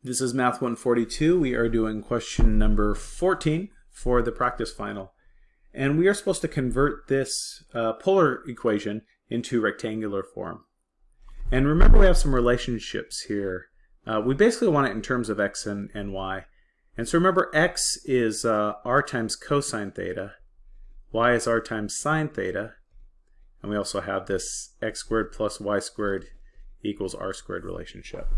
This is Math 142. We are doing question number 14 for the practice final. And we are supposed to convert this uh, polar equation into rectangular form. And remember we have some relationships here. Uh, we basically want it in terms of x and, and y. And so remember x is uh, r times cosine theta, y is r times sine theta, and we also have this x squared plus y squared equals r squared relationship.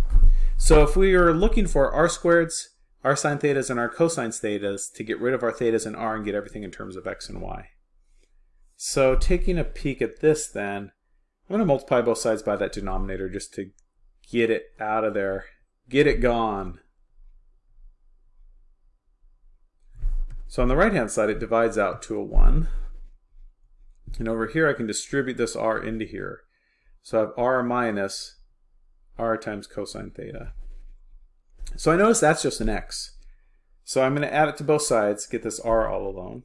So if we are looking for r squareds, r sine thetas, and r cosine thetas to get rid of our thetas and r and get everything in terms of x and y. So taking a peek at this then, I'm going to multiply both sides by that denominator just to get it out of there, get it gone. So on the right hand side it divides out to a 1. And over here I can distribute this r into here. So I have r minus r times cosine theta. So I notice that's just an x. So I'm going to add it to both sides, get this r all alone.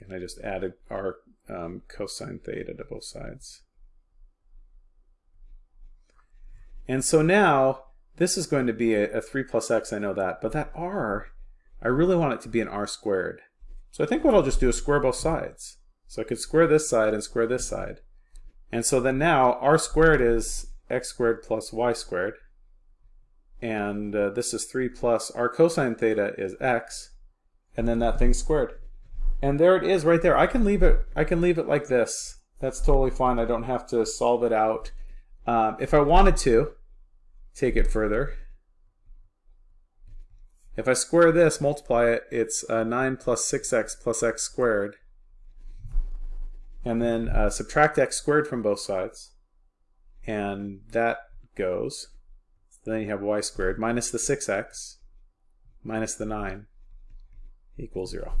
And I just added r um, cosine theta to both sides. And so now this is going to be a, a 3 plus x, I know that, but that r, I really want it to be an r squared. So I think what I'll just do is square both sides. So I could square this side and square this side. And so then now r squared is x squared plus y squared. And uh, this is 3 plus r cosine theta is x. And then that thing squared. And there it is right there. I can leave it I can leave it like this. That's totally fine. I don't have to solve it out. Um, if I wanted to take it further, if I square this, multiply it, it's uh, 9 plus 6x plus x squared. And then uh, subtract x squared from both sides. And that goes. then you have y squared minus the 6x minus the 9 equals 0.